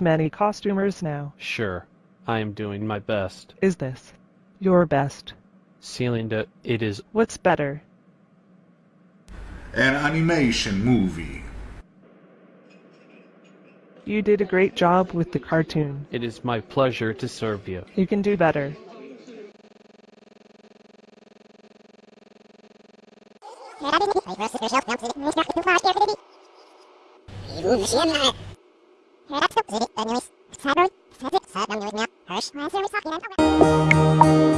many costumers now. Sure, I am doing my best. Is this your best? Celinda, it is What's better? An animation movie. You did a great job with the cartoon. it is my pleasure to serve you. You can do better. 지 리, 애니미 스, 사 돌, 세 세, 사병 요인이 야, 헐, 마세미 사기란 통 과.